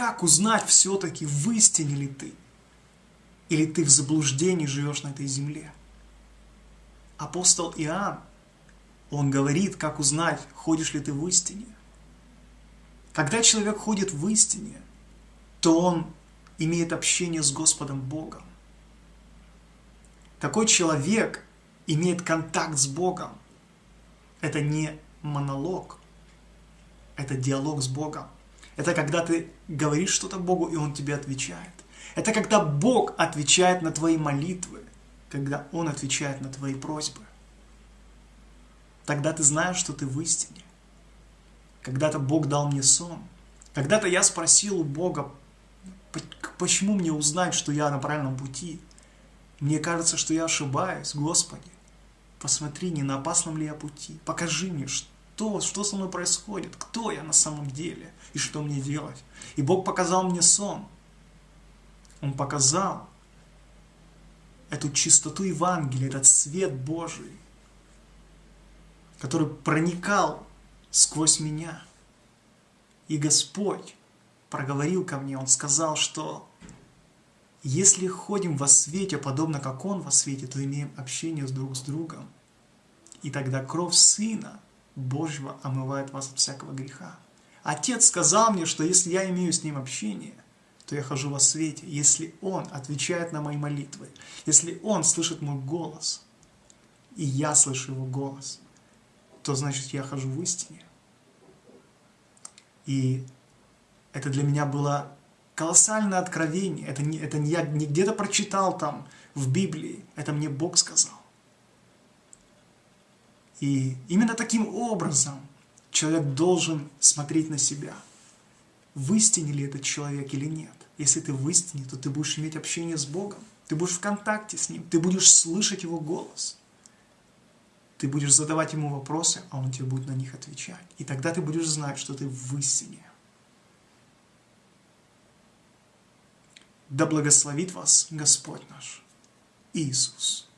как узнать все-таки, в истине ли ты? Или ты в заблуждении живешь на этой земле? Апостол Иоанн, он говорит, как узнать, ходишь ли ты в истине. Когда человек ходит в истине, то он имеет общение с Господом Богом. Такой человек имеет контакт с Богом. Это не монолог, это диалог с Богом. Это когда ты говоришь что-то Богу, и Он тебе отвечает. Это когда Бог отвечает на твои молитвы, когда Он отвечает на твои просьбы. Тогда ты знаешь, что ты в истине. Когда-то Бог дал мне сон. Когда-то я спросил у Бога, почему мне узнать, что я на правильном пути? Мне кажется, что я ошибаюсь, Господи. Посмотри, не на опасном ли я пути. Покажи мне, что, что со мной происходит, кто я на самом деле и что мне делать. И Бог показал мне сон. Он показал эту чистоту Евангелия, этот свет Божий, который проникал сквозь меня. И Господь проговорил ко мне, Он сказал, что если ходим во свете, подобно как Он во свете, то имеем общение друг с другом. И тогда кровь Сына Божьего омывает вас от всякого греха. Отец сказал мне, что если я имею с Ним общение, то я хожу во свете. Если Он отвечает на мои молитвы, если Он слышит мой голос, и я слышу Его голос, то значит я хожу в истине. И это для меня было колоссальное откровение. Это не, это не я не где-то прочитал там в Библии, это мне Бог сказал. И именно таким образом человек должен смотреть на себя. В истине ли этот человек или нет. Если ты в истине, то ты будешь иметь общение с Богом. Ты будешь в контакте с Ним. Ты будешь слышать Его голос. Ты будешь задавать Ему вопросы, а Он тебе будет на них отвечать. И тогда ты будешь знать, что ты в истине. Да благословит вас Господь наш Иисус.